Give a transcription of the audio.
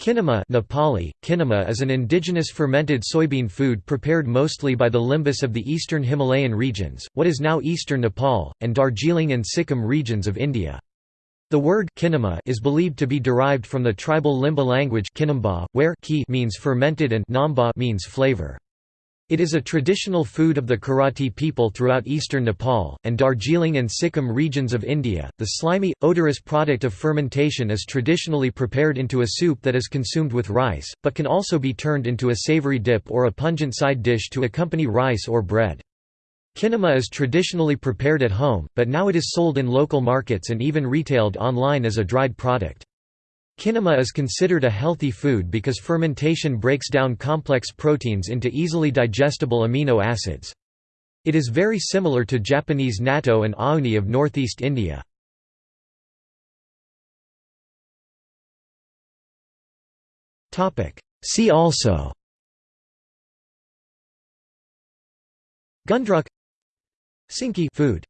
Kinema Nepali, kinema is an indigenous fermented soybean food prepared mostly by the Limbus of the eastern Himalayan regions, what is now eastern Nepal, and Darjeeling and Sikkim regions of India. The word kinema is believed to be derived from the tribal Limbu language Kinamba, where ki means fermented and namba means flavor. It is a traditional food of the Kiratti people throughout eastern Nepal, and Darjeeling and Sikkim regions of India. The slimy, odorous product of fermentation is traditionally prepared into a soup that is consumed with rice, but can also be turned into a savory dip or a pungent side dish to accompany rice or bread. Kinema is traditionally prepared at home, but now it is sold in local markets and even retailed online as a dried product. Kinema is considered a healthy food because fermentation breaks down complex proteins into easily digestible amino acids. It is very similar to Japanese natto and auni of northeast India. See also Gundruk Sinki food